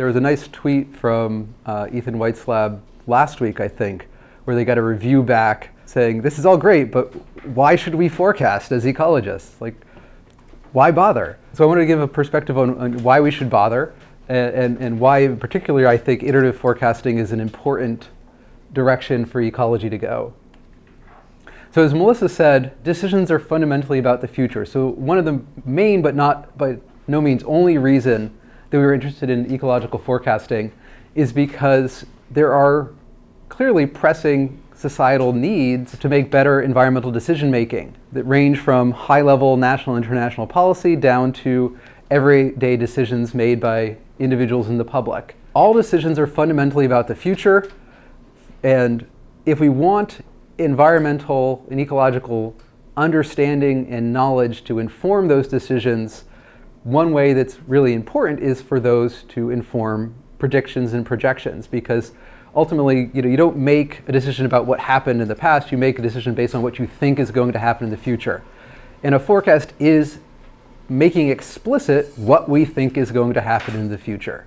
There was a nice tweet from uh, Ethan White's lab last week, I think, where they got a review back saying, this is all great, but why should we forecast as ecologists? Like, why bother? So I wanted to give a perspective on, on why we should bother and, and, and why in particular I think iterative forecasting is an important direction for ecology to go. So as Melissa said, decisions are fundamentally about the future. So one of the main, but not by no means only reason that we were interested in ecological forecasting is because there are clearly pressing societal needs to make better environmental decision making that range from high-level national and international policy down to everyday decisions made by individuals in the public. All decisions are fundamentally about the future and if we want environmental and ecological understanding and knowledge to inform those decisions, one way that's really important is for those to inform predictions and projections because ultimately you, know, you don't make a decision about what happened in the past, you make a decision based on what you think is going to happen in the future. And a forecast is making explicit what we think is going to happen in the future.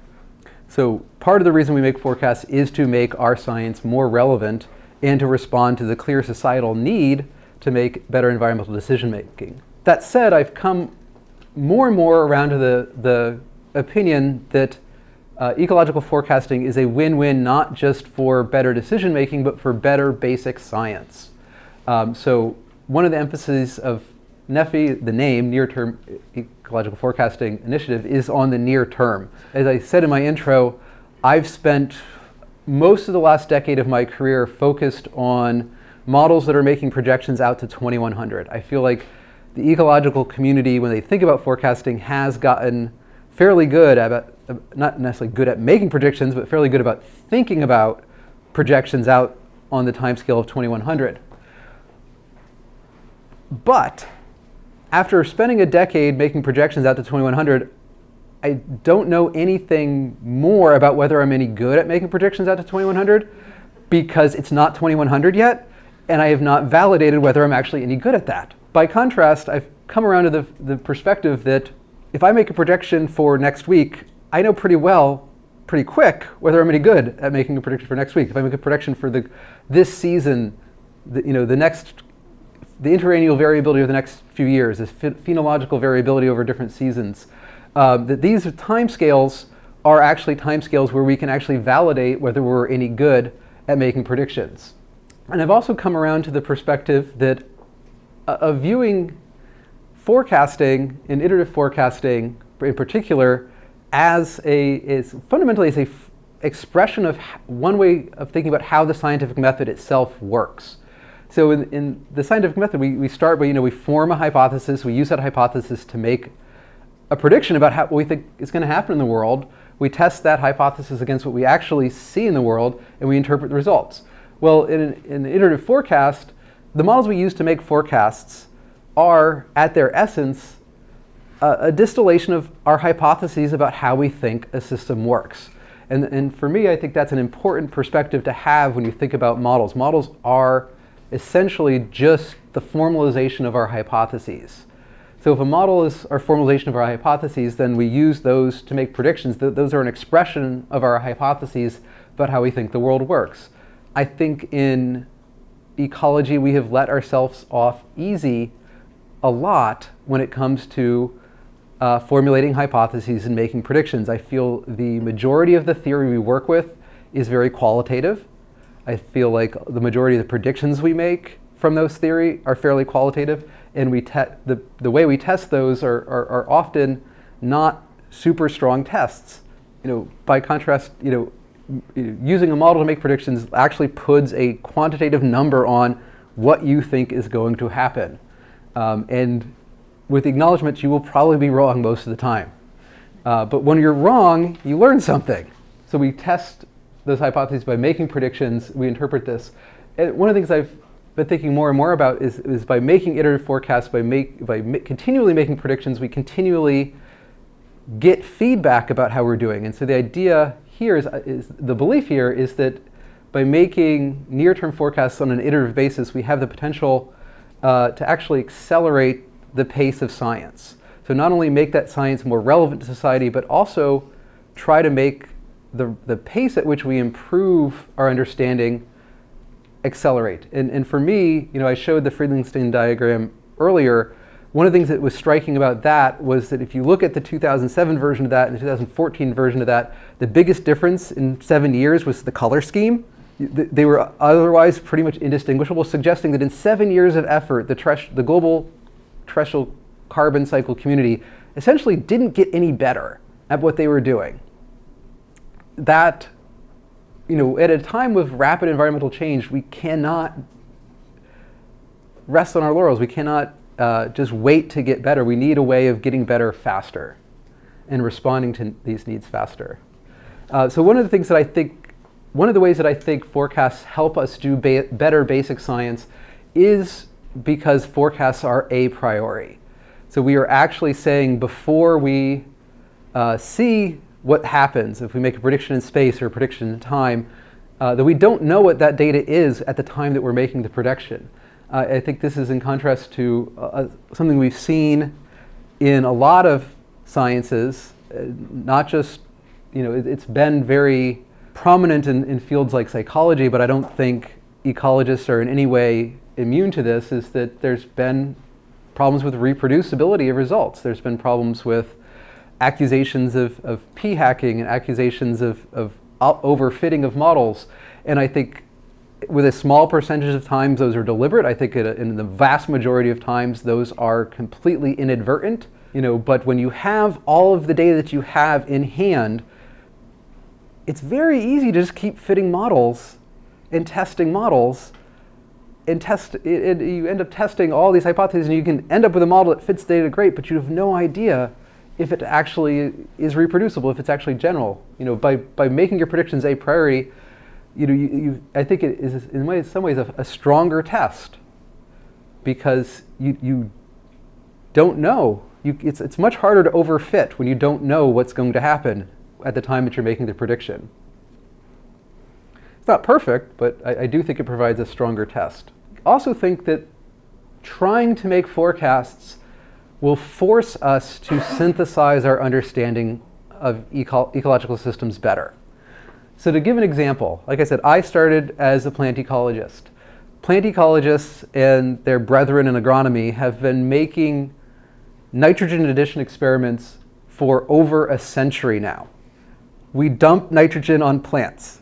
So part of the reason we make forecasts is to make our science more relevant and to respond to the clear societal need to make better environmental decision making. That said, I've come more and more around to the, the opinion that uh, ecological forecasting is a win-win not just for better decision making, but for better basic science. Um, so one of the emphases of NEFI, the name, Near-Term Ecological Forecasting Initiative, is on the near term. As I said in my intro, I've spent most of the last decade of my career focused on models that are making projections out to 2100. I feel like the ecological community, when they think about forecasting, has gotten fairly good at, not necessarily good at making predictions, but fairly good about thinking about projections out on the timescale of 2100. But after spending a decade making projections out to 2100, I don't know anything more about whether I'm any good at making predictions out to 2100 because it's not 2100 yet, and I have not validated whether I'm actually any good at that. By contrast, I've come around to the, the perspective that if I make a projection for next week, I know pretty well, pretty quick, whether I'm any good at making a prediction for next week. If I make a prediction for the, this season, the, you know, the next, the interannual variability of the next few years, this phenological variability over different seasons, um, that these timescales are actually timescales where we can actually validate whether we're any good at making predictions. And I've also come around to the perspective that uh, viewing forecasting and iterative forecasting in particular as a, is fundamentally as a expression of one way of thinking about how the scientific method itself works. So in, in the scientific method, we, we start by, you know, we form a hypothesis, we use that hypothesis to make a prediction about how, what we think is going to happen in the world. We test that hypothesis against what we actually see in the world, and we interpret the results. Well, in in an iterative forecast, the models we use to make forecasts are, at their essence, a, distillation of our hypotheses about how we think a system works. And, and for me, I think that's an important perspective to have when you think about models. Models are essentially just the formalization of our hypotheses. So if a model is our formalization of our hypotheses, then we use those to make predictions. Those are an expression of our hypotheses about how we think the world works. I think in ecology, we have let ourselves off easy a lot when it comes to uh, formulating hypotheses and making predictions. I feel the majority of the theory we work with is very qualitative. I feel like the majority of the predictions we make from those theory are fairly qualitative and we the, the way we test those are, are, are, often not super strong tests. You know, by contrast, you know, using a model to make predictions actually puts a quantitative number on what you think is going to happen. Um, and with acknowledgments, you will probably be wrong most of the time. Uh, but when you're wrong, you learn something. So we test those hypotheses by making predictions, we interpret this. And one of the things I've been thinking more and more about is, is by making iterative forecasts, by, make, by ma continually making predictions, we continually get feedback about how we're doing. And so the idea here is, is the belief here is that by making near-term forecasts on an iterative basis, we have the potential uh, to actually accelerate the pace of science. So not only make that science more relevant to society, but also try to make the, the pace at which we improve our understanding accelerate. And, and for me, you know, I showed the Friedlingstein diagram earlier. One of the things that was striking about that was that if you look at the 2007 version of that and the 2014 version of that, the biggest difference in seven years was the color scheme. They were otherwise pretty much indistinguishable, suggesting that in seven years of effort, the, the global terrestrial carbon cycle community essentially didn't get any better at what they were doing. That, you know, at a time of rapid environmental change, we cannot rest on our laurels. We cannot uh, just wait to get better. We need a way of getting better faster and responding to these needs faster. Uh, so one of the things that I think, one of the ways that I think forecasts help us do ba better basic science is because forecasts are a priori. So we are actually saying before we uh, see what happens, if we make a prediction in space or a prediction in time, uh, that we don't know what that data is at the time that we're making the prediction. Uh, I think this is in contrast to uh, uh, something we've seen in a lot of sciences, uh, not just, you know, it, has been very prominent in, in fields like psychology, but I don't think ecologists are in any way immune to this, is that there's been problems with reproducibility of results. There's been problems with accusations of, of p-hacking and accusations of, of overfitting of models. And I think with a small percentage of times those are deliberate. I think in the vast majority of times those are completely inadvertent. You know, but when you have all of the data that you have in hand, it's very easy to just keep fitting models and testing models and test, it, it, you end up testing all these hypotheses and you can end up with a model that fits data great, but you have no idea if it actually is reproducible, if it's actually general. You know, by, by making your predictions a priori, you know, you, you, I think it is in ways, some ways a, a stronger test because you, you don't know. You, it's, it's much harder to overfit when you don't know what's going to happen at the time that you're making the prediction. It's not perfect, but I, I do think it provides a stronger test. Also think that trying to make forecasts will force us to synthesize our understanding of eco ecological systems better. So to give an example, like I said, I started as a plant ecologist. Plant ecologists and their brethren in agronomy have been making nitrogen addition experiments for over a century now. We dump nitrogen on plants.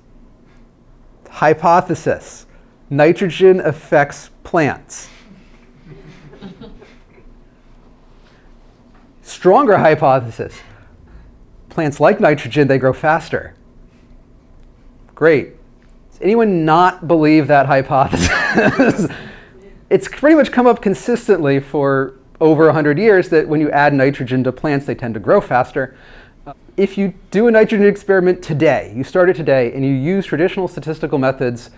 Hypothesis, nitrogen affects plants. Stronger hypothesis, plants like nitrogen, they grow faster. Great. Does anyone not believe that hypothesis? it's pretty much come up consistently for over 100 years that when you add nitrogen to plants, they tend to grow faster. Uh, if you do a nitrogen experiment today, you start it today, and you use traditional statistical methods,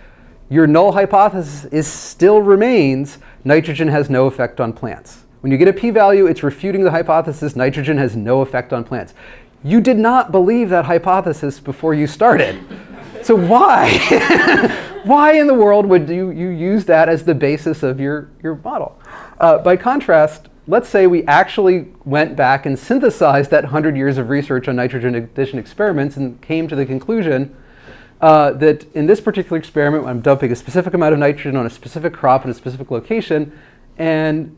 your null hypothesis is still remains nitrogen has no effect on plants. When you get a p-value, it's refuting the hypothesis nitrogen has no effect on plants. You did not believe that hypothesis before you started. So why? why in the world would you, you use that as the basis of your, your model? Uh, by contrast, let's say we actually went back and synthesized that 100 years of research on nitrogen addition experiments and came to the conclusion uh, that in this particular experiment, I'm dumping a specific amount of nitrogen on a specific crop in a specific location, and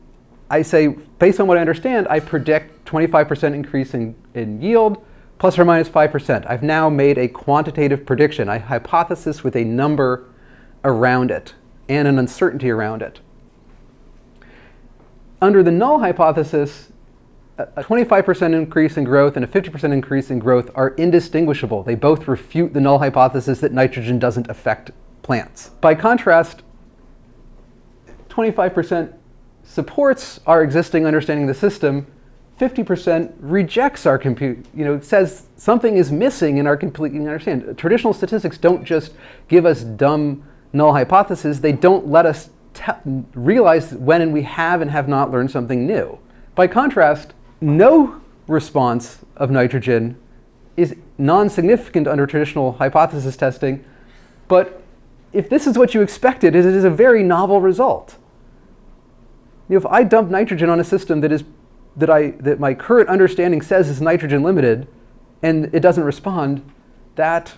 I say, based on what I understand, I predict 25% increase in, in yield, plus or minus 5%. I've now made a quantitative prediction, a hypothesis with a number around it and an uncertainty around it. Under the null hypothesis, a 25% increase in growth and a 50% increase in growth are indistinguishable. They both refute the null hypothesis that nitrogen doesn't affect plants. By contrast, 25% supports our existing understanding of the system 50% rejects our compute, you know, says something is missing in our completely understand. Traditional statistics don't just give us dumb null hypotheses, they don't let us realize when and we have and have not learned something new. By contrast, no response of nitrogen is non-significant under traditional hypothesis testing, but if this is what you expected, it is a very novel result. You know, if I dump nitrogen on a system that is that, I, that my current understanding says is nitrogen limited and it doesn't respond, that,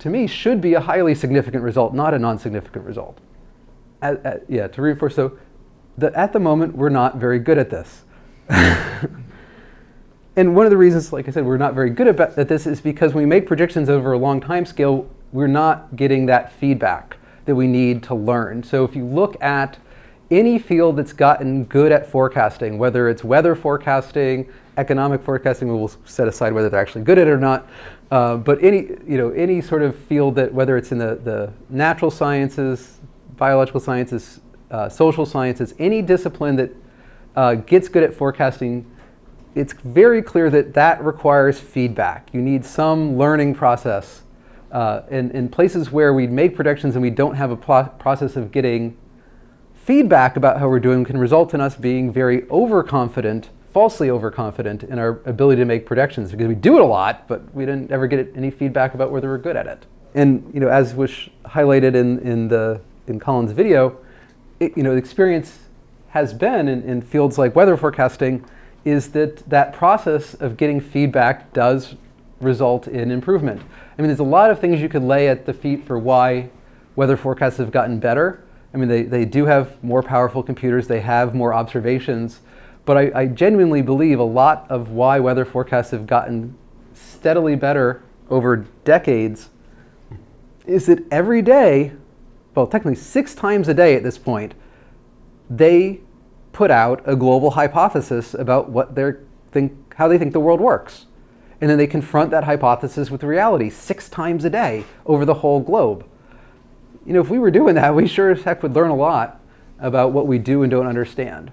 to me, should be a highly significant result, not a non-significant result. At, at, yeah, to reinforce, so the, at the moment, we're not very good at this. and one of the reasons, like I said, we're not very good at, at this is because when we make predictions over a long time scale, we're not getting that feedback that we need to learn. So if you look at any field that's gotten good at forecasting, whether it's weather forecasting, economic forecasting, we'll set aside whether they're actually good at it or not, uh, but any, you know, any sort of field that, whether it's in the, the natural sciences, biological sciences, uh, social sciences, any discipline that uh, gets good at forecasting, it's very clear that that requires feedback. You need some learning process. Uh, in, in places where we make predictions and we don't have a process of getting feedback about how we're doing can result in us being very overconfident, falsely overconfident in our ability to make predictions because we do it a lot, but we didn't ever get any feedback about whether we're good at it. And you know, as was highlighted in, in, the, in Colin's video, it, you know, the experience has been in, in fields like weather forecasting is that that process of getting feedback does result in improvement. I mean, there's a lot of things you could lay at the feet for why weather forecasts have gotten better, I mean, they, they do have more powerful computers, they have more observations, but I, I genuinely believe a lot of why weather forecasts have gotten steadily better over decades is that every day, well, technically six times a day at this point, they put out a global hypothesis about what they think, how they think the world works. And then they confront that hypothesis with reality six times a day over the whole globe you know, if we were doing that, we sure as heck would learn a lot about what we do and don't understand.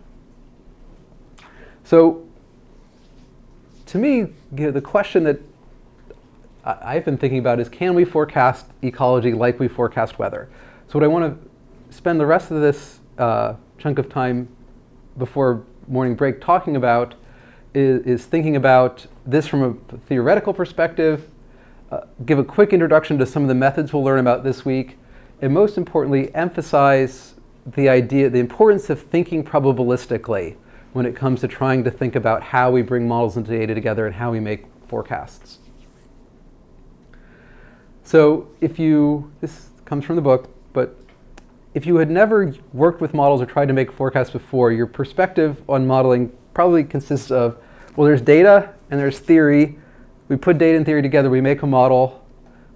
So to me, you know, the question that I've been thinking about is can we forecast ecology like we forecast weather? So what I want to spend the rest of this uh, chunk of time before morning break talking about is, is thinking about this from a theoretical perspective, uh, give a quick introduction to some of the methods we'll learn about this week, and most importantly, emphasize the idea, the importance of thinking probabilistically when it comes to trying to think about how we bring models and data together and how we make forecasts. So if you, this comes from the book, but if you had never worked with models or tried to make forecasts before, your perspective on modeling probably consists of, well, there's data and there's theory. We put data and theory together, we make a model,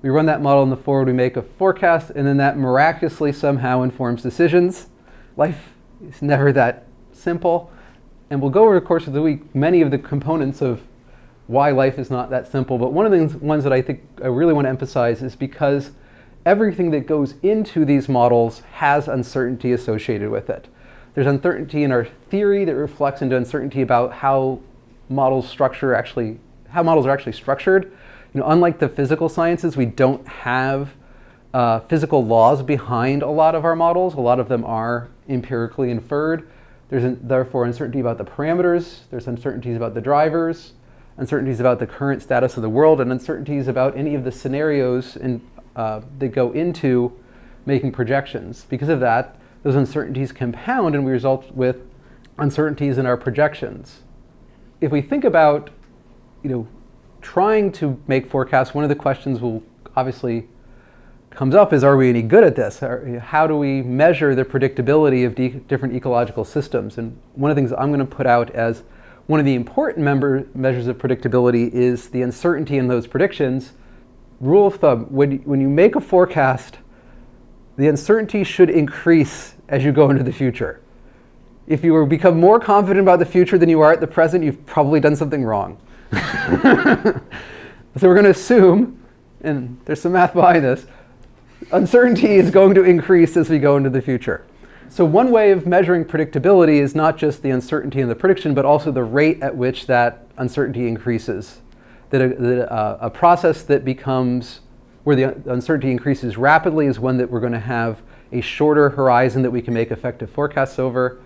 we run that model in the forward, we make a forecast, and then that miraculously somehow informs decisions. Life is never that simple. And we'll go over the course of the week many of the components of why life is not that simple. But one of the ones that I think I really want to emphasize is because everything that goes into these models has uncertainty associated with it. There's uncertainty in our theory that reflects into uncertainty about how models structure actually, how models are actually structured. You know, unlike the physical sciences, we don't have uh, physical laws behind a lot of our models. A lot of them are empirically inferred. There's therefore uncertainty about the parameters. There's uncertainties about the drivers, uncertainties about the current status of the world, and uncertainties about any of the scenarios in, uh, that go into making projections. Because of that, those uncertainties compound and we result with uncertainties in our projections. If we think about, you know, trying to make forecasts, one of the questions will obviously comes up is, are we any good at this? How do we measure the predictability of different ecological systems? And one of the things I'm going to put out as one of the important measures of predictability is the uncertainty in those predictions. Rule of thumb, when, when you make a forecast, the uncertainty should increase as you go into the future. If you become more confident about the future than you are at the present, you've probably done something wrong. so we're going to assume, and there's some math behind this, uncertainty is going to increase as we go into the future. So one way of measuring predictability is not just the uncertainty in the prediction, but also the rate at which that uncertainty increases. That a, that a, uh, a process that becomes, where the uncertainty increases rapidly is one that we're going to have a shorter horizon that we can make effective forecasts over.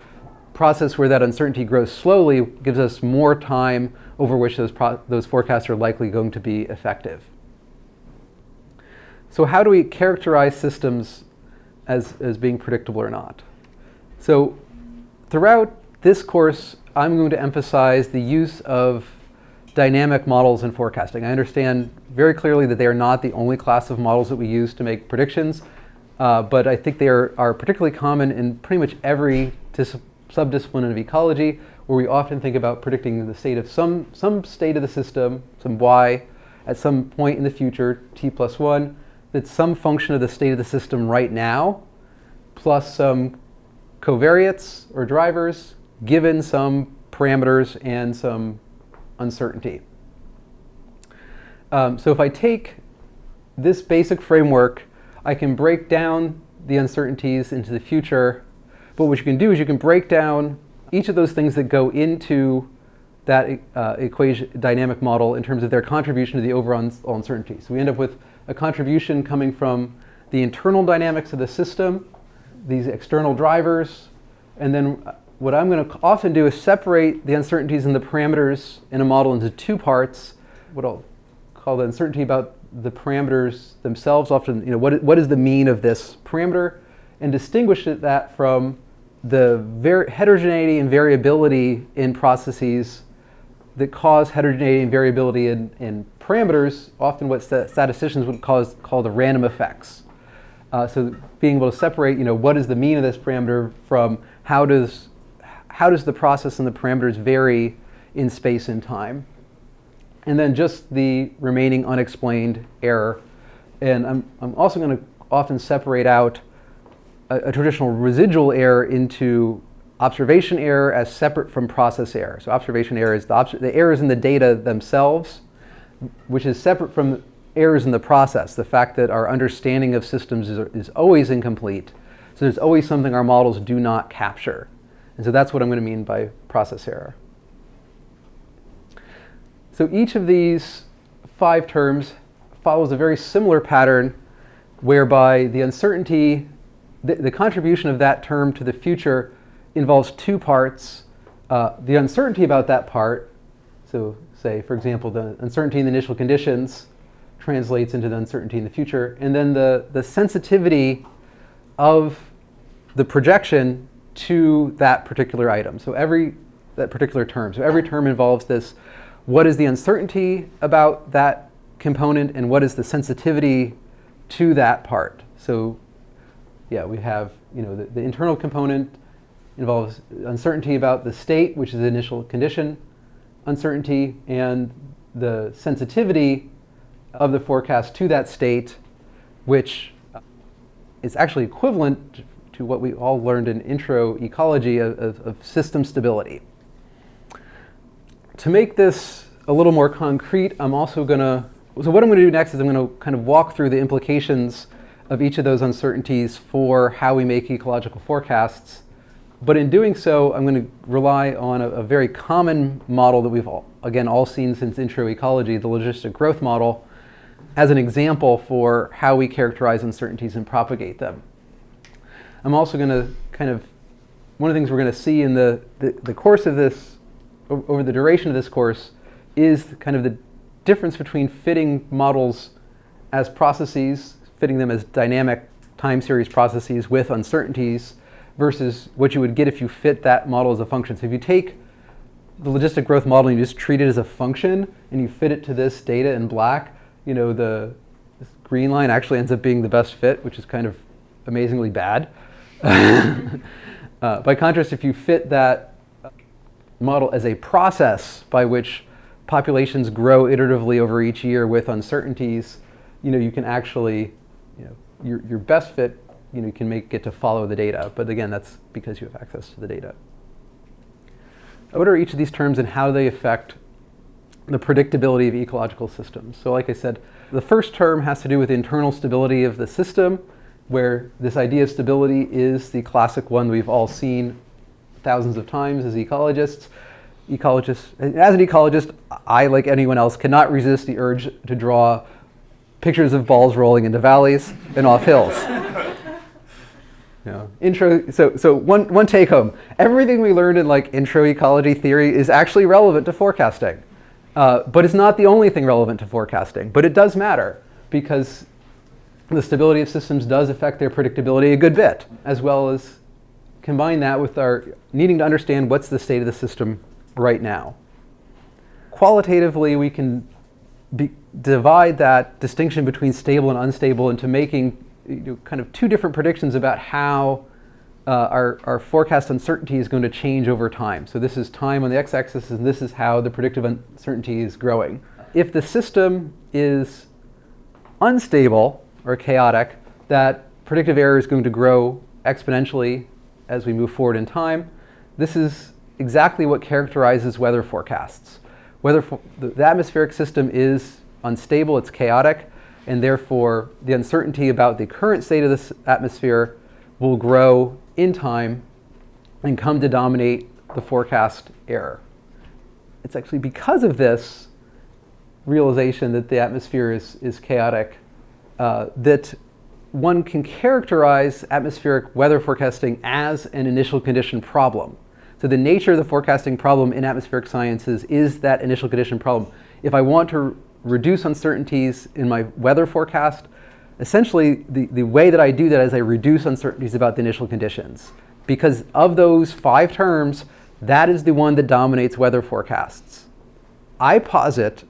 Process where that uncertainty grows slowly gives us more time over which those, those forecasts are likely going to be effective. So how do we characterize systems as, as being predictable or not? So throughout this course, I'm going to emphasize the use of dynamic models in forecasting. I understand very clearly that they are not the only class of models that we use to make predictions, uh, but I think they are, are particularly common in pretty much every subdiscipline of ecology, where we often think about predicting the state of some, some state of the system, some y, at some point in the future, t plus 1, that's some function of the state of the system right now, plus some covariates or drivers, given some parameters and some uncertainty. Um, so if I take this basic framework, I can break down the uncertainties into the future. But what you can do is you can break down each of those things that go into that uh, equation dynamic model in terms of their contribution to the overall uncertainty. So we end up with a contribution coming from the internal dynamics of the system, these external drivers, and then what I'm going to often do is separate the uncertainties and the parameters in a model into two parts. What I'll call the uncertainty about the parameters themselves, often, you know, what, what is the mean of this parameter, and distinguish that from the heterogeneity and variability in processes that cause heterogeneity and variability in, in parameters, often what statisticians would cause, call the random effects. Uh, so being able to separate, you know, what is the mean of this parameter from how does, how does the process and the parameters vary in space and time. And then just the remaining unexplained error. And I'm, I'm also going to often separate out a, a traditional residual error into observation error as separate from process error. So observation error is the, the errors in the data themselves, which is separate from errors in the process, the fact that our understanding of systems is, is always incomplete. So there's always something our models do not capture. And so that's what I'm going to mean by process error. So each of these five terms follows a very similar pattern whereby the uncertainty, the, the contribution of that term to the future involves two parts. Uh, the uncertainty about that part, so say, for example, the uncertainty in the initial conditions translates into the uncertainty in the future, and then the, the sensitivity of the projection to that particular item. So every, that particular term. So every term involves this, what is the uncertainty about that component and what is the sensitivity to that part. So yeah, we have, you know, the, the internal component involves uncertainty about the state, which is the initial condition, uncertainty, and the sensitivity of the forecast to that state, which is actually equivalent to what we all learned in intro ecology of, of, of system stability. To make this a little more concrete, I'm also going to, so what I'm going to do next is I'm going to kind of walk through the implications of each of those uncertainties for how we make ecological forecasts but in doing so, I'm going to rely on a, a, very common model that we've, all, again, all seen since intro ecology, the logistic growth model, as an example for how we characterize uncertainties and propagate them. I'm also going to kind of, one of the things we're going to see in the, the, the course of this, over the duration of this course, is kind of the difference between fitting models as processes, fitting them as dynamic time series processes with uncertainties, versus what you would get if you fit that model as a function. So if you take the logistic growth model and you just treat it as a function and you fit it to this data in black, you know, the green line actually ends up being the best fit, which is kind of amazingly bad. uh, by contrast, if you fit that model as a process by which populations grow iteratively over each year with uncertainties, you know, you can actually, your, your best fit you know, you can make it to follow the data. But again, that's because you have access to the data. What are each of these terms and how they affect the predictability of ecological systems? So like I said, the first term has to do with internal stability of the system, where this idea of stability is the classic one we've all seen thousands of times as ecologists. Ecologists, as an ecologist, I, like anyone else, cannot resist the urge to draw pictures of balls rolling into valleys and off hills. Yeah. Intro, so, so one, one take home, everything we learned in like intro ecology theory is actually relevant to forecasting. Uh, but it's not the only thing relevant to forecasting. But it does matter because the stability of systems does affect their predictability a good bit, as well as combine that with our needing to understand what's the state of the system right now. qualitatively, we can divide that distinction between stable and unstable into making you know, kind of two different predictions about how uh, our, our forecast uncertainty is going to change over time. So this is time on the x-axis, and this is how the predictive uncertainty is growing. If the system is unstable or chaotic, that predictive error is going to grow exponentially as we move forward in time. This is exactly what characterizes weather forecasts. The, the atmospheric system is unstable, it's chaotic, and therefore the uncertainty about the current state of this atmosphere will grow in time and come to dominate the forecast error. It's actually because of this realization that the atmosphere is, is chaotic uh, that one can characterize atmospheric weather forecasting as an initial condition problem. So the nature of the forecasting problem in atmospheric sciences is that initial condition problem. If I want to reduce uncertainties in my weather forecast, essentially the, the way that I do that is I reduce uncertainties about the initial conditions. Because of those five terms, that is the one that dominates weather forecasts. I posit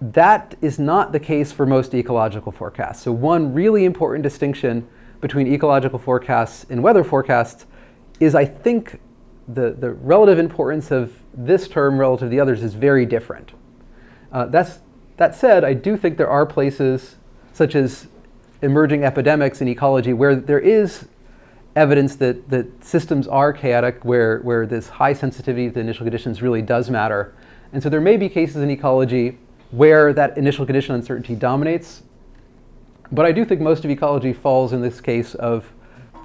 that is not the case for most ecological forecasts. So one really important distinction between ecological forecasts and weather forecasts is I think the, the relative importance of this term relative to the others is very different. Uh, that's, that said, I do think there are places such as emerging epidemics in ecology where there is evidence that, that systems are chaotic, where, where this high sensitivity to initial conditions really does matter. And so there may be cases in ecology where that initial condition uncertainty dominates. But I do think most of ecology falls in this case of,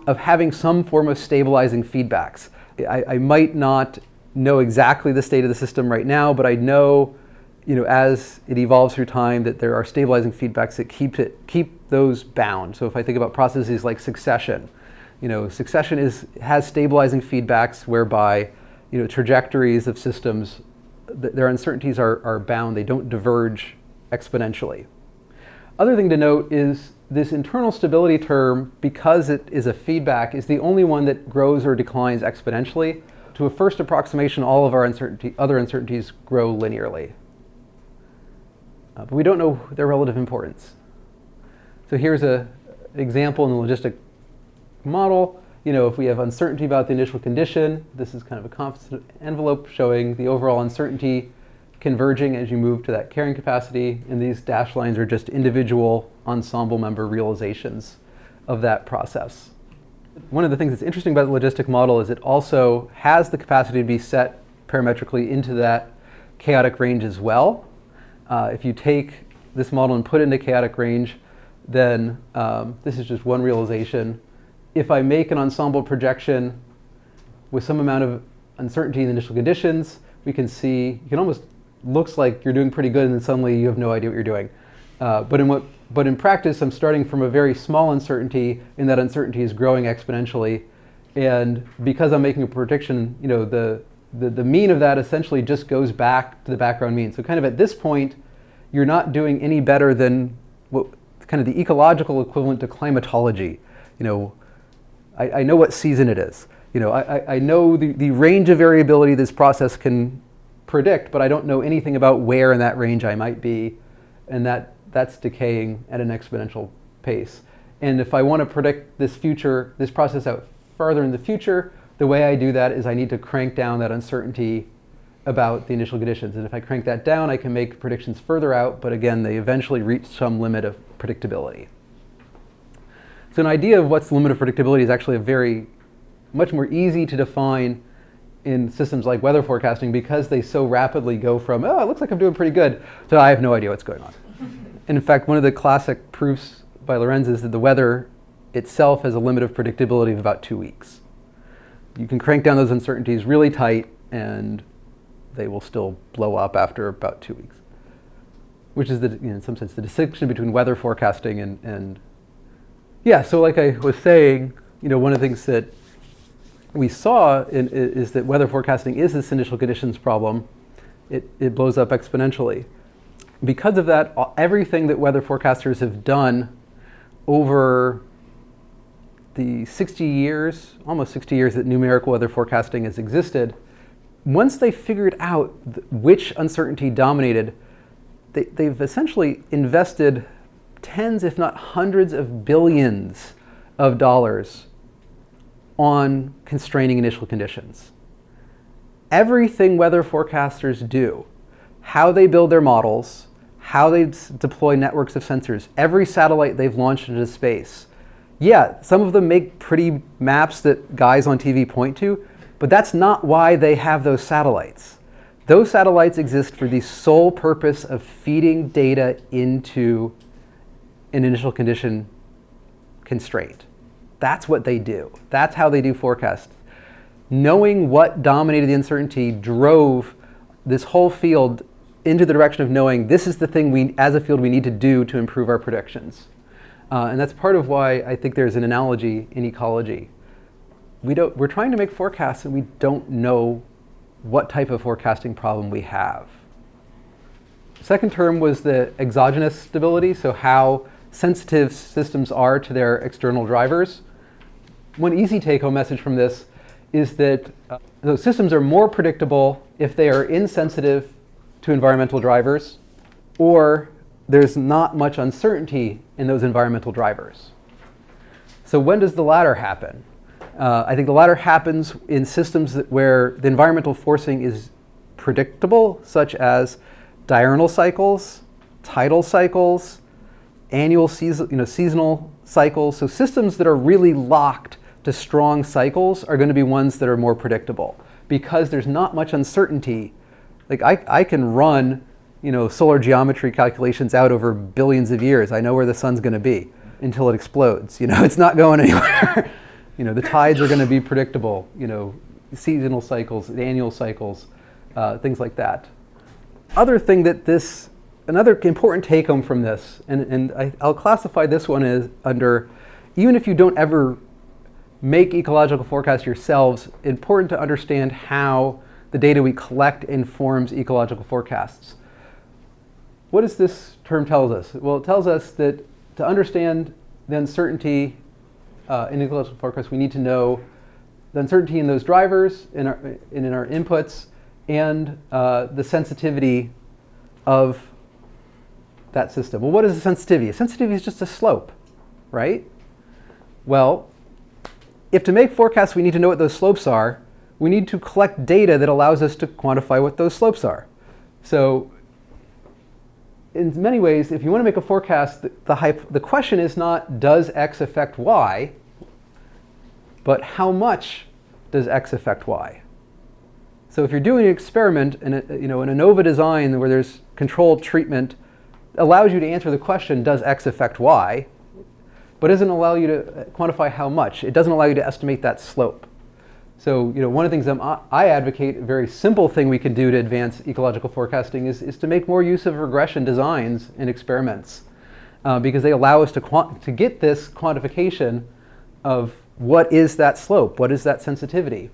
of having some form of stabilizing feedbacks. I, I might not know exactly the state of the system right now, but I know you know, as it evolves through time, that there are stabilizing feedbacks that keep it keep those bound. So if I think about processes like succession, you know, succession is has stabilizing feedbacks whereby you know trajectories of systems, th their uncertainties are, are bound. They don't diverge exponentially. Other thing to note is this internal stability term, because it is a feedback, is the only one that grows or declines exponentially. To a first approximation, all of our uncertainty, other uncertainties grow linearly. Uh, but we don't know their relative importance. So here's a example in the logistic model. You know, if we have uncertainty about the initial condition, this is kind of a confidence envelope showing the overall uncertainty converging as you move to that carrying capacity. And these dashed lines are just individual ensemble member realizations of that process. One of the things that's interesting about the logistic model is it also has the capacity to be set parametrically into that chaotic range as well. Uh, if you take this model and put it into chaotic range, then um, this is just one realization. If I make an ensemble projection with some amount of uncertainty in the initial conditions, we can see, you can almost, looks like you're doing pretty good and then suddenly you have no idea what you're doing. Uh, but, in what, but in practice, I'm starting from a very small uncertainty and that uncertainty is growing exponentially. And because I'm making a prediction, you know, the, the, the mean of that essentially just goes back to the background mean. So kind of at this point, you're not doing any better than what kind of the ecological equivalent to climatology. You know, I, I know what season it is. You know, I, I know the, the range of variability this process can predict, but I don't know anything about where in that range I might be. And that, that's decaying at an exponential pace. And if I want to predict this future, this process out farther in the future, the way I do that is I need to crank down that uncertainty about the initial conditions. And if I crank that down, I can make predictions further out, but again, they eventually reach some limit of predictability. So an idea of what's the limit of predictability is actually a very, much more easy to define in systems like weather forecasting because they so rapidly go from, oh, it looks like I'm doing pretty good, to I have no idea what's going on. and in fact, one of the classic proofs by Lorenz is that the weather itself has a limit of predictability of about two weeks you can crank down those uncertainties really tight and they will still blow up after about two weeks. Which is, the, you know, in some sense, the distinction between weather forecasting and, and, yeah, so like I was saying, you know, one of the things that we saw in, is that weather forecasting is this initial conditions problem. It, it blows up exponentially. Because of that, everything that weather forecasters have done over the 60 years, almost 60 years that numerical weather forecasting has existed, once they figured out which uncertainty dominated, they, they've essentially invested tens, if not hundreds of billions of dollars on constraining initial conditions. Everything weather forecasters do, how they build their models, how they deploy networks of sensors, every satellite they've launched into space. Yeah, some of them make pretty maps that guys on TV point to, but that's not why they have those satellites. Those satellites exist for the sole purpose of feeding data into an initial condition constraint. That's what they do. That's how they do forecasts. Knowing what dominated the uncertainty drove this whole field into the direction of knowing this is the thing we, as a field, we need to do to improve our predictions. Uh, and that's part of why I think there's an analogy in ecology. We don't, we're trying to make forecasts and we don't know what type of forecasting problem we have. Second term was the exogenous stability, so how sensitive systems are to their external drivers. One easy take-home message from this is that uh, those systems are more predictable if they are insensitive to environmental drivers or there's not much uncertainty in those environmental drivers. So when does the latter happen? Uh, I think the latter happens in systems where the environmental forcing is predictable, such as diurnal cycles, tidal cycles, annual season, you know, seasonal cycles. So systems that are really locked to strong cycles are going to be ones that are more predictable because there's not much uncertainty. Like I, I can run you know, solar geometry calculations out over billions of years. I know where the sun's going to be until it explodes. You know, it's not going anywhere. you know, the tides are going to be predictable. You know, seasonal cycles, annual cycles, uh, things like that. Other thing that this, another important take home from this, and, and I, I'll classify this one as under, even if you don't ever make ecological forecasts yourselves, important to understand how the data we collect informs ecological forecasts. What does this term tell us? Well, it tells us that to understand the uncertainty uh, in ecological forecasts, we need to know the uncertainty in those drivers, in our, in, in our inputs, and uh, the sensitivity of that system. Well, what is a sensitivity? Sensitivity is just a slope, right? Well, if to make forecasts we need to know what those slopes are, we need to collect data that allows us to quantify what those slopes are. So in many ways, if you want to make a forecast, the, the, the question is not does x affect y, but how much does x affect y? So if you're doing an experiment in a, uh, you know, in ANOVA design where there's controlled treatment, allows you to answer the question, does x affect y, but it doesn't allow you to quantify how much. It doesn't allow you to estimate that slope. So you know, one of the things I'm, i advocate, a very simple thing we can do to advance ecological forecasting is, is to make more use of regression designs in experiments uh, because they allow us to, to get this quantification of what is that slope, what is that sensitivity.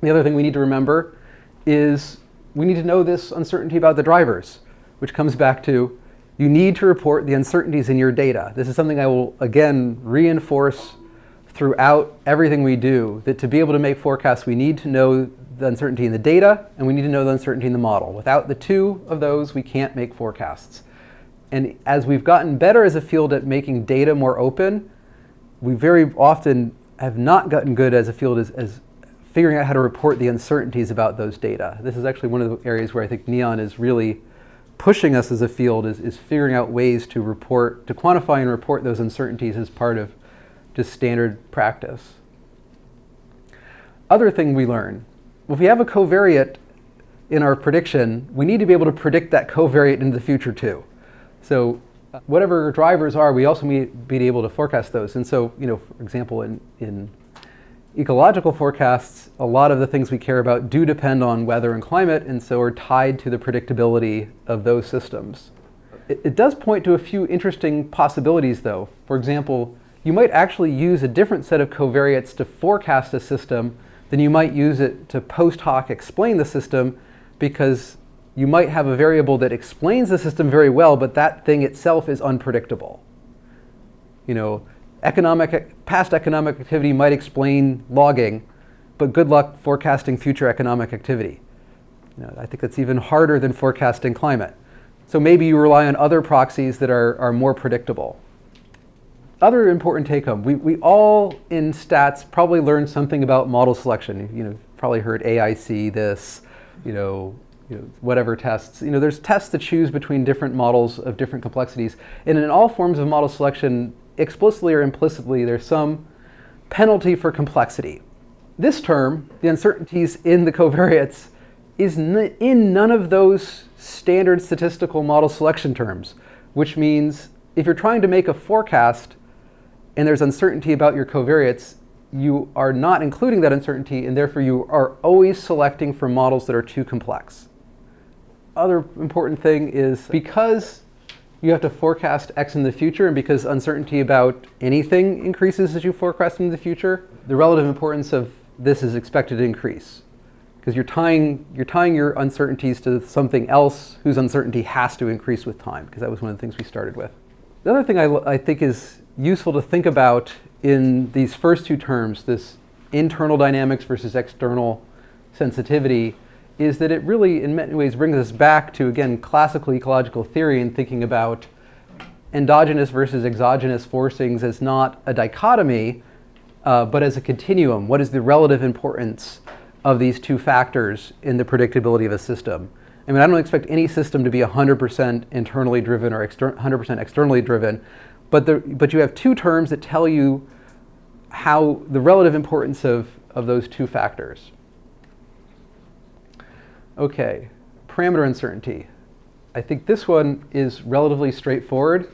The other thing we need to remember is we need to know this uncertainty about the drivers, which comes back to you need to report the uncertainties in your data. This is something I will, again, reinforce throughout everything we do that to be able to make forecasts, we need to know the uncertainty in the data and we need to know the uncertainty in the model. Without the two of those, we can't make forecasts. And as we've gotten better as a field at making data more open, we very often have not gotten good as a field as, as figuring out how to report the uncertainties about those data. This is actually one of the areas where I think NEON is really pushing us as a field is, is figuring out ways to report, to quantify and report those uncertainties as part of just standard practice. Other thing we learn, if we have a covariate in our prediction, we need to be able to predict that covariate into the future too. So uh, whatever drivers are, we also need to be able to forecast those. And so, you know, for example, in, in ecological forecasts, a lot of the things we care about do depend on weather and climate, and so are tied to the predictability of those systems. It, it does point to a few interesting possibilities, though. For example, you might actually use a different set of covariates to forecast a system than you might use it to post hoc explain the system because you might have a variable that explains the system very well, but that thing itself is unpredictable. You know, economic, past economic activity might explain logging, but good luck forecasting future economic activity. You know, I think that's even harder than forecasting climate. So maybe you rely on other proxies that are, are more predictable. Other important take home, we, we all in stats probably learned something about model selection. You know, probably heard AIC this, you know, you know, whatever tests. You know, there's tests to choose between different models of different complexities. And in all forms of model selection, explicitly or implicitly, there's some penalty for complexity. This term, the uncertainties in the covariates, is in none of those standard statistical model selection terms, which means if you're trying to make a forecast and there's uncertainty about your covariates, you are not including that uncertainty and therefore you are always selecting for models that are too complex. Other important thing is because you have to forecast X in the future and because uncertainty about anything increases as you forecast in the future, the relative importance of this is expected to increase because you're tying, you're tying your uncertainties to something else whose uncertainty has to increase with time, because that was one of the things we started with. The other thing I, I think is useful to think about in these first two terms, this internal dynamics versus external sensitivity, is that it really, in many ways, brings us back to, again, classical ecological theory and thinking about endogenous versus exogenous forcings as not a dichotomy, uh, but as a continuum. What is the relative importance of these two factors in the predictability of a system. I mean, I don't expect any system to be 100% internally driven or 100% externally driven, but, the, but you have two terms that tell you how the relative importance of, of those two factors. Okay, parameter uncertainty. I think this one is relatively straightforward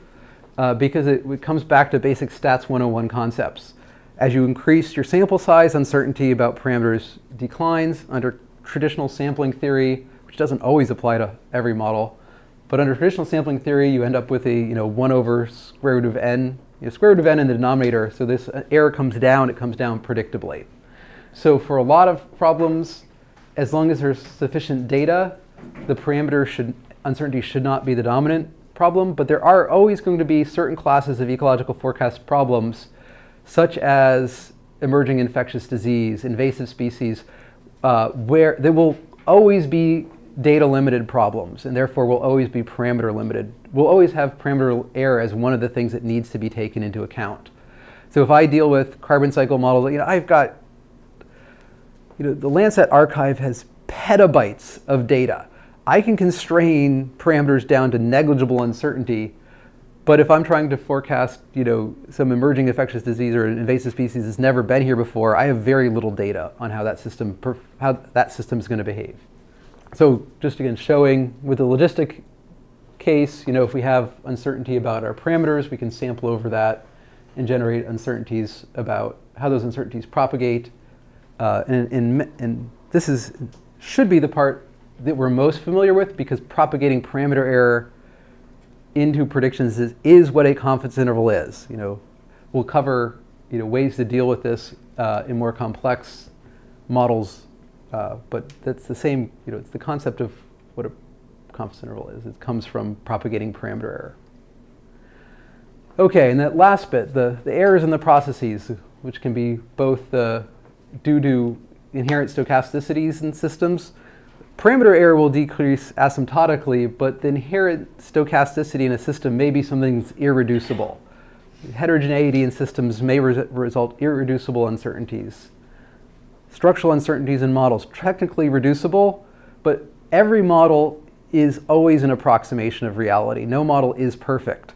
uh, because it, it comes back to basic stats 101 concepts. As you increase your sample size, uncertainty about parameters declines. Under traditional sampling theory, which doesn't always apply to every model, but under traditional sampling theory, you end up with a you know 1 over square root of n, you know, square root of n in the denominator, so this uh, error comes down, it comes down predictably. So for a lot of problems, as long as there's sufficient data, the parameter should, uncertainty should not be the dominant problem, but there are always going to be certain classes of ecological forecast problems such as emerging infectious disease, invasive species, uh, where there will always be data limited problems and therefore will always be parameter limited. We'll always have parameter error as one of the things that needs to be taken into account. So if I deal with carbon cycle models, you know, I've got, you know, the Landsat archive has petabytes of data. I can constrain parameters down to negligible uncertainty but if I'm trying to forecast, you know, some emerging infectious disease or an invasive species that's never been here before, I have very little data on how that system how that system is going to behave. So just again, showing with the logistic case, you know, if we have uncertainty about our parameters, we can sample over that and generate uncertainties about how those uncertainties propagate. Uh, and, and, and this is should be the part that we're most familiar with because propagating parameter error into predictions is, is what a confidence interval is. You know, we'll cover you know, ways to deal with this uh, in more complex models, uh, but that's the same, you know, it's the concept of what a confidence interval is. It comes from propagating parameter error. Okay, and that last bit, the, the errors in the processes, which can be both the, due to inherent stochasticities in systems, Parameter error will decrease asymptotically, but the inherent stochasticity in a system may be something that's irreducible. Heterogeneity in systems may res result irreducible uncertainties. Structural uncertainties in models, technically reducible, but every model is always an approximation of reality. No model is perfect.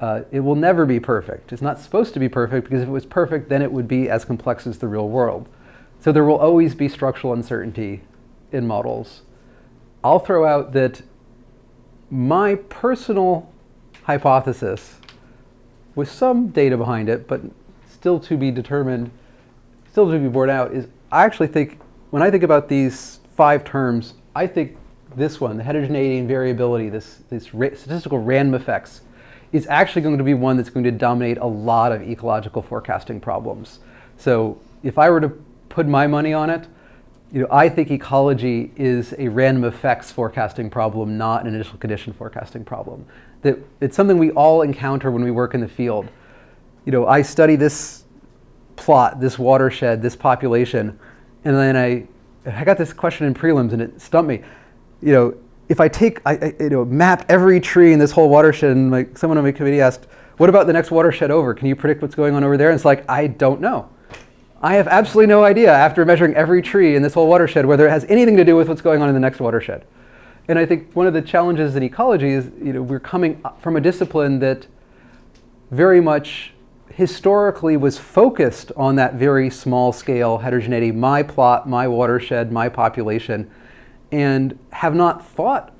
Uh, it will never be perfect. It's not supposed to be perfect because if it was perfect, then it would be as complex as the real world. So there will always be structural uncertainty in models, I'll throw out that my personal hypothesis, with some data behind it, but still to be determined, still to be borne out, is I actually think, when I think about these five terms, I think this one, the heterogeneity and variability, this, this statistical random effects, is actually going to be one that's going to dominate a lot of ecological forecasting problems. So if I were to put my money on it, you know, I think ecology is a random effects forecasting problem, not an initial condition forecasting problem. That it's something we all encounter when we work in the field. You know, I study this plot, this watershed, this population, And then I, I got this question in prelims and it stumped me. You know, if I take, I, I you know, map every tree in this whole watershed and like someone on my committee asked, what about the next watershed over? Can you predict what's going on over there? And it's like, I don't know. I have absolutely no idea after measuring every tree in this whole watershed whether it has anything to do with what's going on in the next watershed. And I think one of the challenges in ecology is, you know, we're coming from a discipline that very much historically was focused on that very small scale heterogeneity, my plot, my watershed, my population, and have not thought,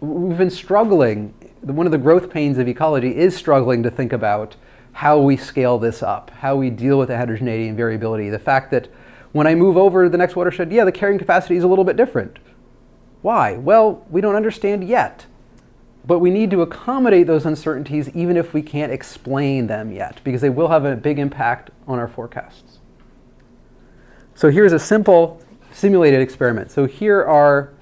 we've been struggling. One of the growth pains of ecology is struggling to think about how we scale this up, how we deal with the heterogeneity and variability. The fact that when I move over to the next watershed, yeah, the carrying capacity is a little bit different. Why? Well, we don't understand yet. But we need to accommodate those uncertainties even if we can't explain them yet, because they will have a big impact on our forecasts. So here's a simple simulated experiment. So here are,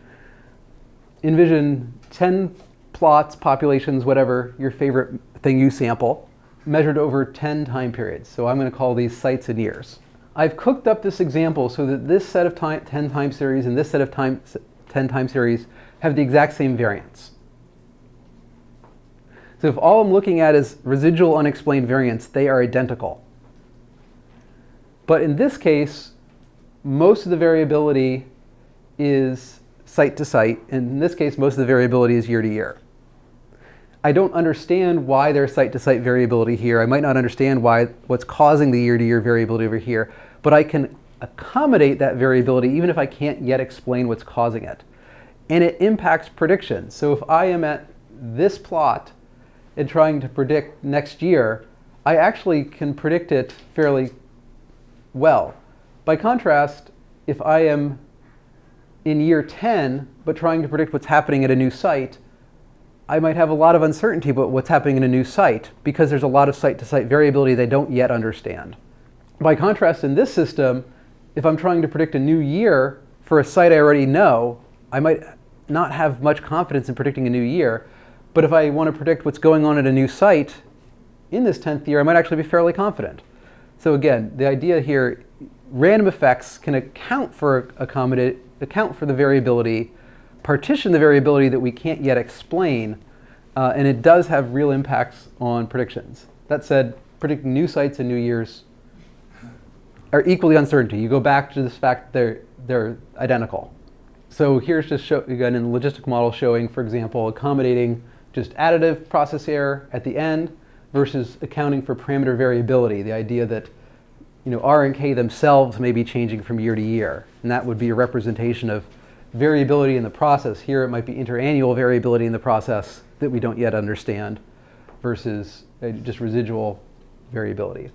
envision 10 plots, populations, whatever, your favorite thing you sample, measured over 10 time periods. So I'm going to call these sites and years. I've cooked up this example so that this set of time, 10 time series and this set of time, 10 time series have the exact same variance. So if all I'm looking at is residual unexplained variance, they are identical. But in this case, most of the variability is site to site. And in this case, most of the variability is year to year. I don't understand why there's site to site variability here. I might not understand why what's causing the year to year variability over here, but I can accommodate that variability even if I can't yet explain what's causing it. And it impacts prediction. So if I am at this plot and trying to predict next year, I actually can predict it fairly well. By contrast, if I am in year 10, but trying to predict what's happening at a new site, I might have a lot of uncertainty about what's happening in a new site because there's a lot of site-to-site -site variability they don't yet understand. By contrast, in this system, if I'm trying to predict a new year for a site I already know, I might not have much confidence in predicting a new year. But if I want to predict what's going on at a new site in this 10th year, I might actually be fairly confident. So again, the idea here, random effects can account for accommodate, account for the variability, partition the variability that we can't yet explain, uh, and it does have real impacts on predictions. That said, predicting new sites and new years are equally uncertainty. You go back to this fact they're, they're identical. So here's just show, again in the logistic model showing, for example, accommodating just additive process error at the end versus accounting for parameter variability, the idea that you know, R and K themselves may be changing from year to year. And that would be a representation of variability in the process. Here it might be interannual variability in the process that we don't yet understand versus just residual variability.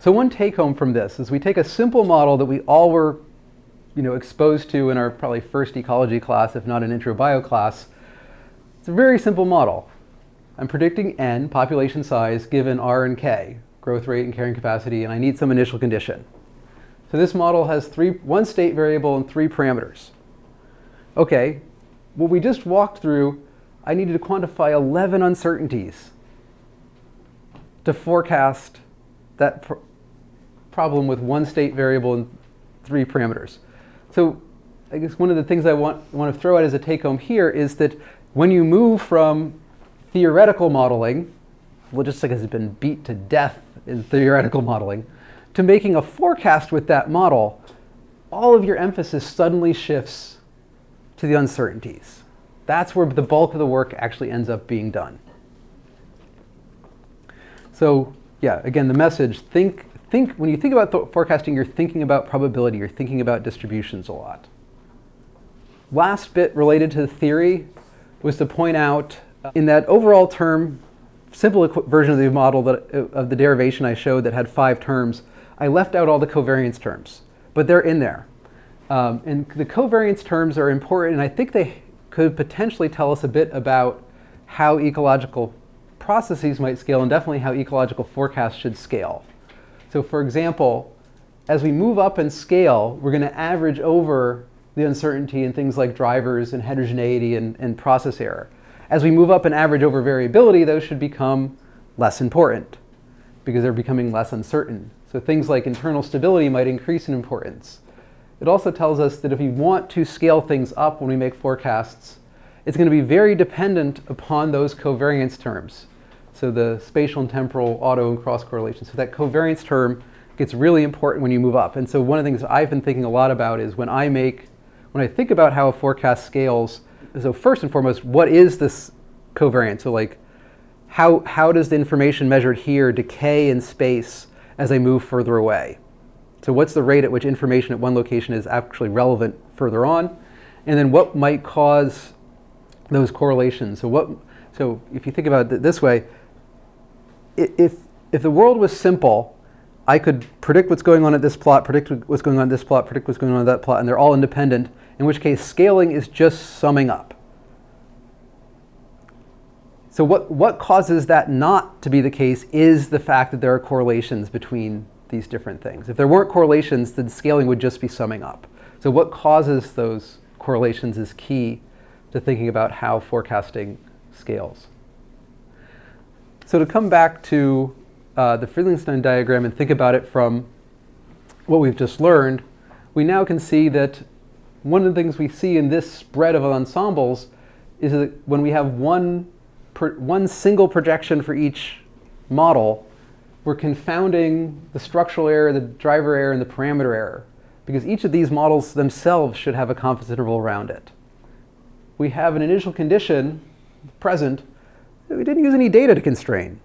So one take home from this is we take a simple model that we all were you know, exposed to in our probably first ecology class, if not an intro bio class, it's a very simple model. I'm predicting n, population size, given r and k, growth rate and carrying capacity, and I need some initial condition. So this model has three, one state variable and three parameters. Okay, what we just walked through, I needed to quantify 11 uncertainties to forecast that pr problem with one state variable and three parameters. So I guess one of the things I want, want to throw out as a take home here is that when you move from theoretical modeling, logistics has been beat to death in theoretical modeling, to making a forecast with that model, all of your emphasis suddenly shifts to the uncertainties. That's where the bulk of the work actually ends up being done. So yeah, again, the message, think, think when you think about forecasting, you're thinking about probability, you're thinking about distributions a lot. Last bit related to the theory was to point out uh, in that overall term, simple version of the model that, of the derivation I showed that had five terms, I left out all the covariance terms, but they're in there. Um, and the covariance terms are important, and I think they could potentially tell us a bit about how ecological processes might scale, and definitely how ecological forecasts should scale. So for example, as we move up in scale, we're going to average over the uncertainty in things like drivers and heterogeneity and, and process error. As we move up and average over variability, those should become less important because they're becoming less uncertain. So things like internal stability might increase in importance. It also tells us that if we want to scale things up when we make forecasts, it's going to be very dependent upon those covariance terms. So the spatial and temporal auto and cross correlation. So that covariance term gets really important when you move up. And so one of the things I've been thinking a lot about is when I make, when I think about how a forecast scales, so first and foremost, what is this covariance? So like, how, how does the information measured here decay in space as I move further away? So what's the rate at which information at one location is actually relevant further on? And then what might cause those correlations? So what, so if you think about it this way, if, if the world was simple, I could predict what's going on at this plot, predict what's going on at this plot, predict what's going on at that plot, and they're all independent, in which case scaling is just summing up. So what, what causes that not to be the case is the fact that there are correlations between these different things. If there weren't correlations, then scaling would just be summing up. So what causes those correlations is key to thinking about how forecasting scales. So to come back to uh, the Friedlingstein diagram and think about it from what we've just learned, we now can see that one of the things we see in this spread of ensembles is that when we have one, one single projection for each model, we're confounding the structural error, the driver error, and the parameter error, because each of these models themselves should have a confidence interval around it. We have an initial condition, present, we didn't use any data to constrain.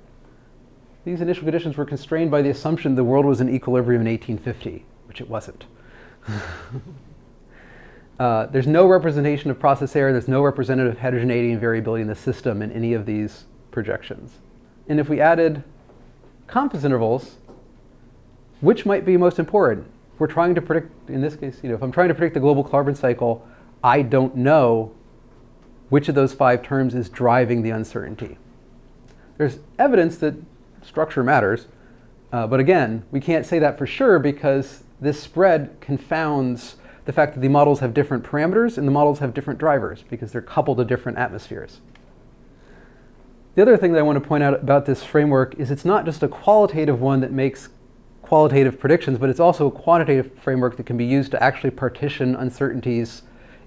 These initial conditions were constrained by the assumption the world was in equilibrium in 1850, which it wasn't. uh, there's no representation of process error, there's no representative heterogeneity and variability in the system in any of these projections. And if we added confidence intervals, which might be most important? If we're trying to predict, in this case, you know, if I'm trying to predict the global carbon cycle, I don't know which of those five terms is driving the uncertainty. There's evidence that structure matters, uh, but again, we can't say that for sure because this spread confounds the fact that the models have different parameters and the models have different drivers because they're coupled to different atmospheres. The other thing that I want to point out about this framework is it's not just a qualitative one that makes qualitative predictions, but it's also a quantitative framework that can be used to actually partition uncertainties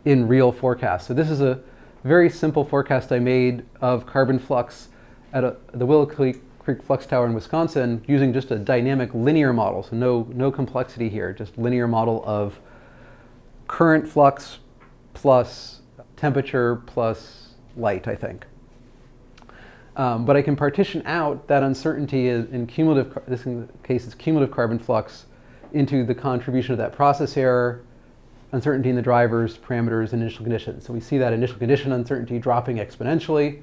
in real forecasts. So this is a very simple forecast I made of carbon flux at a, the Willow Creek, Creek Flux Tower in Wisconsin using just a dynamic linear model, so no, no complexity here, just linear model of current flux plus temperature plus light, I think. Um, but I can partition out that uncertainty in, cumulative, this in case is cumulative carbon flux, into the contribution of that process error, uncertainty in the drivers, parameters, and initial conditions. So we see that initial condition uncertainty dropping exponentially.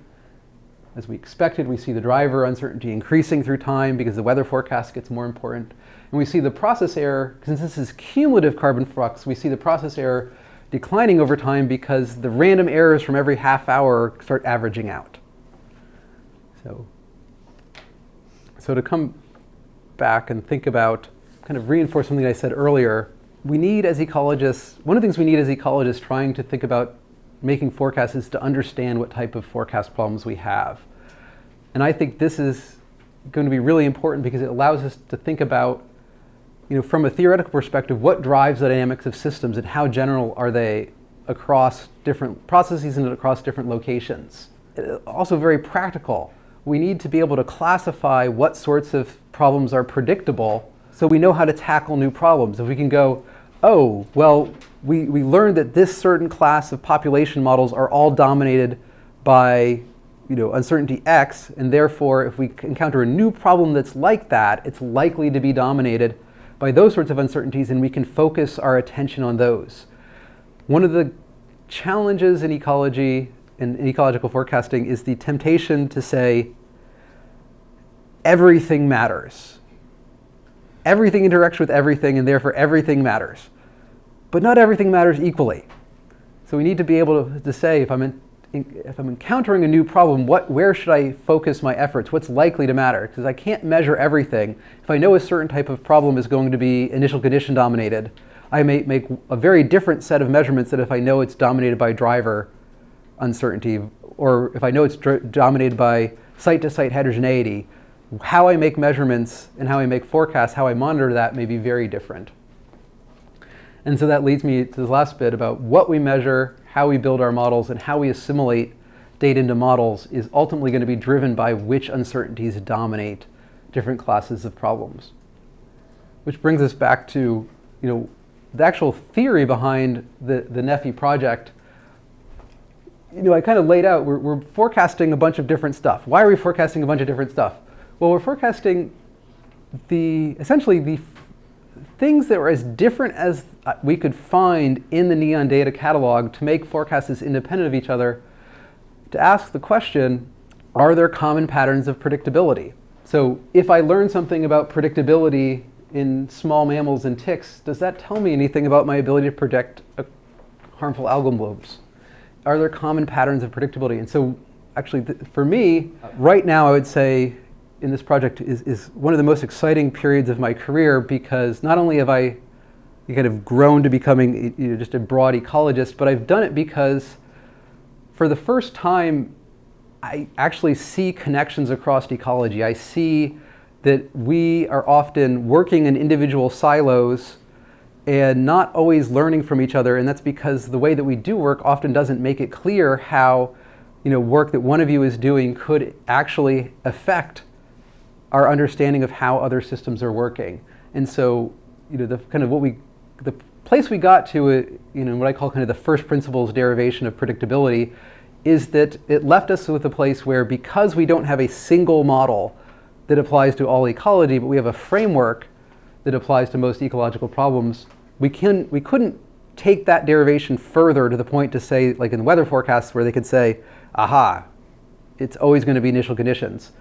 As we expected, we see the driver uncertainty increasing through time because the weather forecast gets more important. And we see the process error, since this is cumulative carbon flux, we see the process error declining over time because the random errors from every half hour start averaging out. So, so to come back and think about, kind of reinforce something I said earlier, we need as ecologists, one of the things we need as ecologists trying to think about making forecasts is to understand what type of forecast problems we have. And I think this is going to be really important because it allows us to think about, you know, from a theoretical perspective, what drives the dynamics of systems and how general are they across different processes and across different locations. Uh, also very practical we need to be able to classify what sorts of problems are predictable so we know how to tackle new problems. If we can go, oh, well, we, we learned that this certain class of population models are all dominated by you know, uncertainty X, and therefore if we encounter a new problem that's like that, it's likely to be dominated by those sorts of uncertainties and we can focus our attention on those. One of the challenges in ecology in, in ecological forecasting is the temptation to say everything matters. Everything interacts with everything and therefore everything matters. But not everything matters equally. So we need to be able to, to say if I'm, in, if I'm encountering a new problem, what, where should I focus my efforts? What's likely to matter? Because I can't measure everything. If I know a certain type of problem is going to be initial condition dominated, I may make a very different set of measurements than if I know it's dominated by driver uncertainty, or if I know it's dominated by site-to-site -site heterogeneity, how I make measurements and how I make forecasts, how I monitor that may be very different. And so that leads me to the last bit about what we measure, how we build our models, and how we assimilate data into models is ultimately going to be driven by which uncertainties dominate different classes of problems. Which brings us back to, you know, the actual theory behind the, the NEFI project. You know, I kind of laid out, we're, we're forecasting a bunch of different stuff. Why are we forecasting a bunch of different stuff? Well, we're forecasting the, essentially the things that were as different as uh, we could find in the NEON data catalog to make forecasts independent of each other to ask the question, are there common patterns of predictability? So if I learn something about predictability in small mammals and ticks, does that tell me anything about my ability to predict harmful algal blooms? Are there common patterns of predictability? And so actually, for me, right now I would say in this project is, is one of the most exciting periods of my career because not only have I kind of grown to becoming you know, just a broad ecologist, but I've done it because for the first time, I actually see connections across ecology. I see that we are often working in individual silos and not always learning from each other. And that's because the way that we do work often doesn't make it clear how you know, work that one of you is doing could actually affect our understanding of how other systems are working. And so, you know, the kind of what we, the place we got to, uh, you know, what I call kind of the first principles derivation of predictability is that it left us with a place where because we don't have a single model that applies to all ecology, but we have a framework that applies to most ecological problems, we, can, we couldn't take that derivation further to the point to say, like in the weather forecasts, where they could say, aha, it's always going to be initial conditions.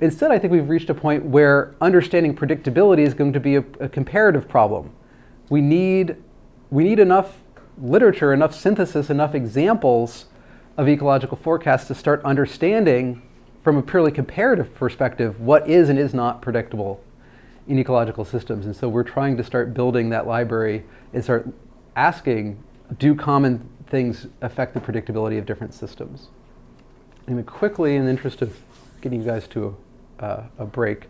Instead, I think we've reached a point where understanding predictability is going to be a, a comparative problem. We need, we need enough literature, enough synthesis, enough examples of ecological forecasts to start understanding from a purely comparative perspective what is and is not predictable in ecological systems. And so we're trying to start building that library and start asking, do common things affect the predictability of different systems? And quickly, in the interest of getting you guys to uh, a break,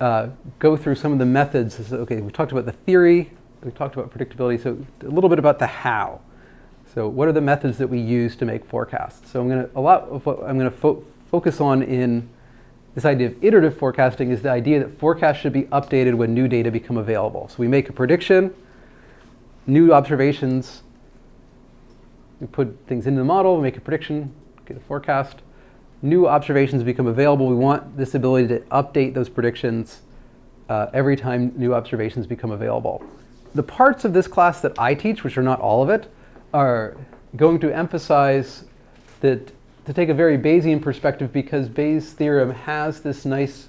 uh, go through some of the methods. Okay, we talked about the theory, we talked about predictability, so a little bit about the how. So what are the methods that we use to make forecasts? So I'm going to, a lot of what I'm going to fo focus on in this idea of iterative forecasting is the idea that forecasts should be updated when new data become available. So we make a prediction, new observations, we put things into the model, we make a prediction, get a forecast, new observations become available. We want this ability to update those predictions uh, every time new observations become available. The parts of this class that I teach, which are not all of it, are going to emphasize that to take a very Bayesian perspective because Bayes' theorem has this nice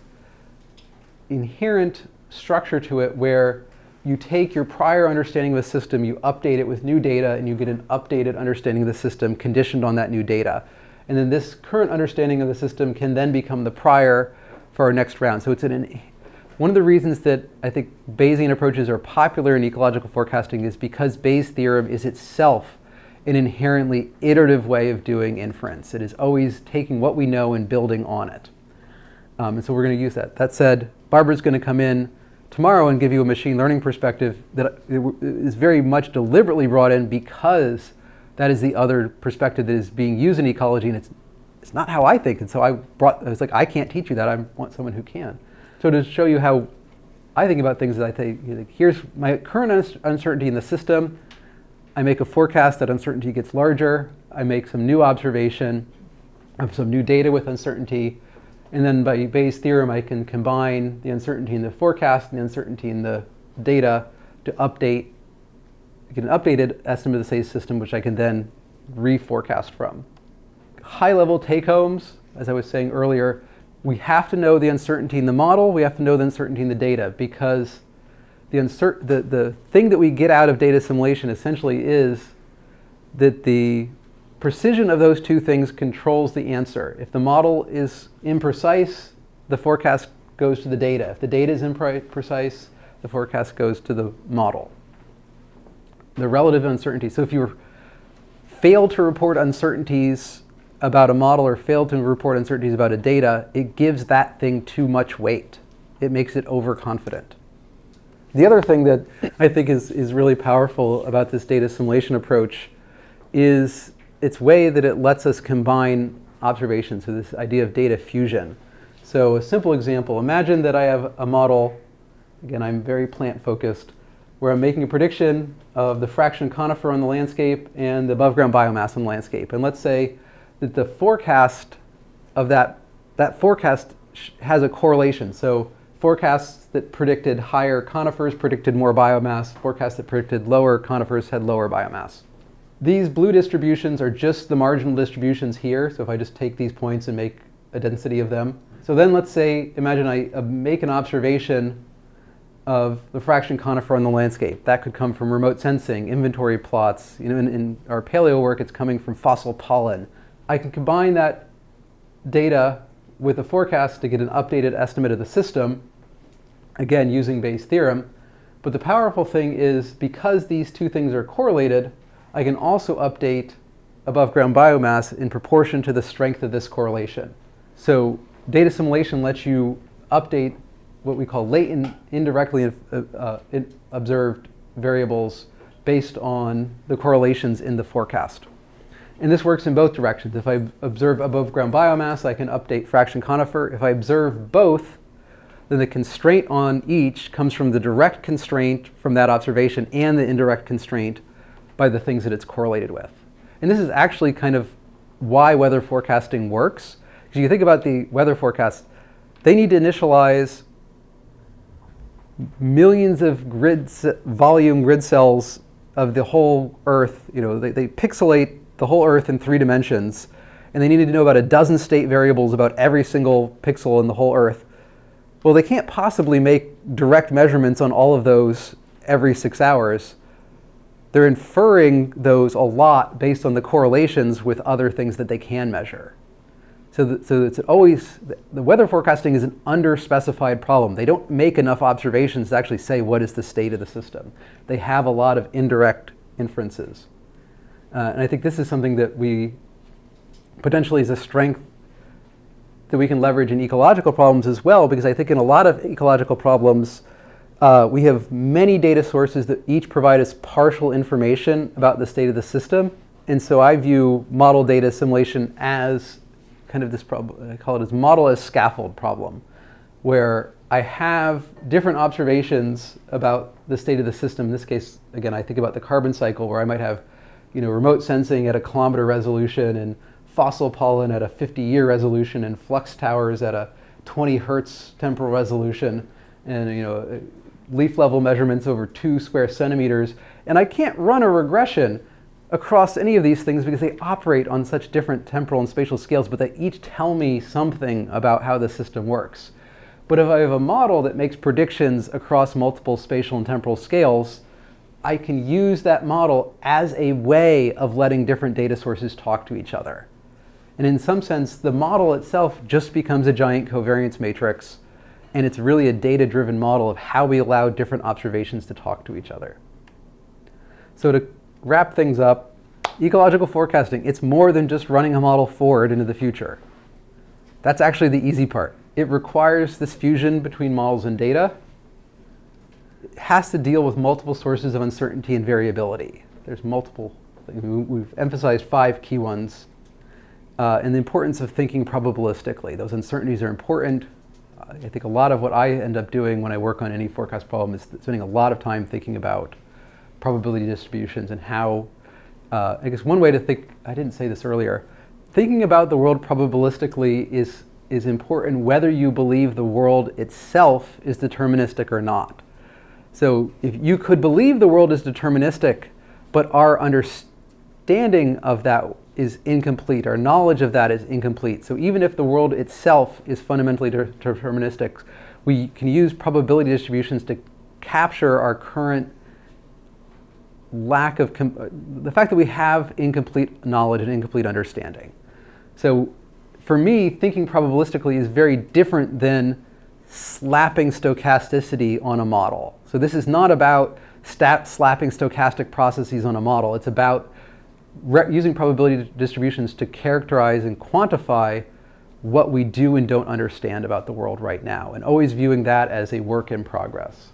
inherent structure to it where you take your prior understanding of a system, you update it with new data, and you get an updated understanding of the system conditioned on that new data. And then this current understanding of the system can then become the prior for our next round. So it's an, one of the reasons that I think Bayesian approaches are popular in ecological forecasting is because Bayes' theorem is itself an inherently iterative way of doing inference. It is always taking what we know and building on it. Um, and so we're going to use that. That said, Barbara's going to come in tomorrow and give you a machine learning perspective that is very much deliberately brought in because that is the other perspective that is being used in ecology, and it's, it's not how I think. And so I brought, I was like, I can't teach you that. I want someone who can. So to show you how I think about things, I think, you know, here's my current uncertainty in the system. I make a forecast that uncertainty gets larger. I make some new observation of some new data with uncertainty. And then by Bayes' theorem, I can combine the uncertainty in the forecast and the uncertainty in the data to update get an updated estimate of the SACE system, which I can then reforecast from. High-level take-homes, as I was saying earlier, we have to know the uncertainty in the model, we have to know the uncertainty in the data, because the, uncer the, the thing that we get out of data assimilation essentially is that the precision of those two things controls the answer. If the model is imprecise, the forecast goes to the data. If the data is imprecise, the forecast goes to the model the relative uncertainty. So if you fail to report uncertainties, about a model or fail to report uncertainties about a data, it gives that thing too much weight. It makes it overconfident. The other thing that I think is, is really powerful about this data assimilation approach is its way that it lets us combine observations, so this idea of data fusion. So a simple example, imagine that I have a model, again I'm very plant focused, where I'm making a prediction of the fraction conifer on the landscape and the above ground biomass on the landscape. And let's say that the forecast of that, that forecast has a correlation. So forecasts that predicted higher conifers predicted more biomass, forecasts that predicted lower conifers had lower biomass. These blue distributions are just the marginal distributions here. So if I just take these points and make a density of them. So then let's say, imagine I uh, make an observation of the fraction conifer on the landscape. That could come from remote sensing, inventory plots. You know, in, in our paleo work, it's coming from fossil pollen. I can combine that data with a forecast to get an updated estimate of the system, again, using Bayes' theorem. But the powerful thing is because these two things are correlated, I can also update above ground biomass in proportion to the strength of this correlation. So data assimilation lets you update what we call latent, indirectly uh, uh, observed variables based on the correlations in the forecast. And this works in both directions. If I observe above ground biomass, I can update fraction conifer. If I observe both, then the constraint on each comes from the direct constraint from that observation and the indirect constraint by the things that it's correlated with. And this is actually kind of why weather forecasting works. Because you think about the weather forecast, they need to initialize millions of grid volume grid cells of the whole Earth. You know, they, they pixelate the whole Earth in three dimensions, and they needed to know about a dozen state variables about every single pixel in the whole Earth. Well, they can't possibly make direct measurements on all of those every six hours. They're inferring those a lot based on the correlations with other things that they can measure. So, so it's always, the weather forecasting is an underspecified problem. They don't make enough observations to actually say what is the state of the system. They have a lot of indirect inferences. Uh, and I think this is something that we potentially is a strength that we can leverage in ecological problems as well, because I think in a lot of ecological problems, uh, we have many data sources that each provide us partial information about the state of the system. And so I view model data assimilation as kind of this problem, I call it as model as scaffold problem, where I have different observations about the state of the system. In this case, again, I think about the carbon cycle where I might have you know, remote sensing at a kilometer resolution and fossil pollen at a 50 year resolution and flux towers at a 20 hertz temporal resolution and you know, leaf level measurements over two square centimeters. And I can't run a regression across any of these things because they operate on such different temporal and spatial scales, but they each tell me something about how the system works. But if I have a model that makes predictions across multiple spatial and temporal scales, I can use that model as a way of letting different data sources talk to each other. And in some sense, the model itself just becomes a giant covariance matrix, and it's really a data-driven model of how we allow different observations to talk to each other. So to wrap things up, ecological forecasting, it's more than just running a model forward into the future. That's actually the easy part. It requires this fusion between models and data. It has to deal with multiple sources of uncertainty and variability. There's multiple things. We've emphasized five key ones. Uh, and the importance of thinking probabilistically. Those uncertainties are important. I think a lot of what I end up doing when I work on any forecast problem is spending a lot of time thinking about probability distributions and how, uh, I guess one way to think, I didn't say this earlier, thinking about the world probabilistically is, is important whether you believe the world itself is deterministic or not. So if you could believe the world is deterministic, but our understanding of that is incomplete, our knowledge of that is incomplete. So even if the world itself is fundamentally de deterministic, we can use probability distributions to capture our current lack of, the fact that we have incomplete knowledge and incomplete understanding. So for me, thinking probabilistically is very different than slapping stochasticity on a model. So this is not about slapping stochastic processes on a model. It's about using probability distributions to characterize and quantify what we do and don't understand about the world right now, and always viewing that as a work in progress.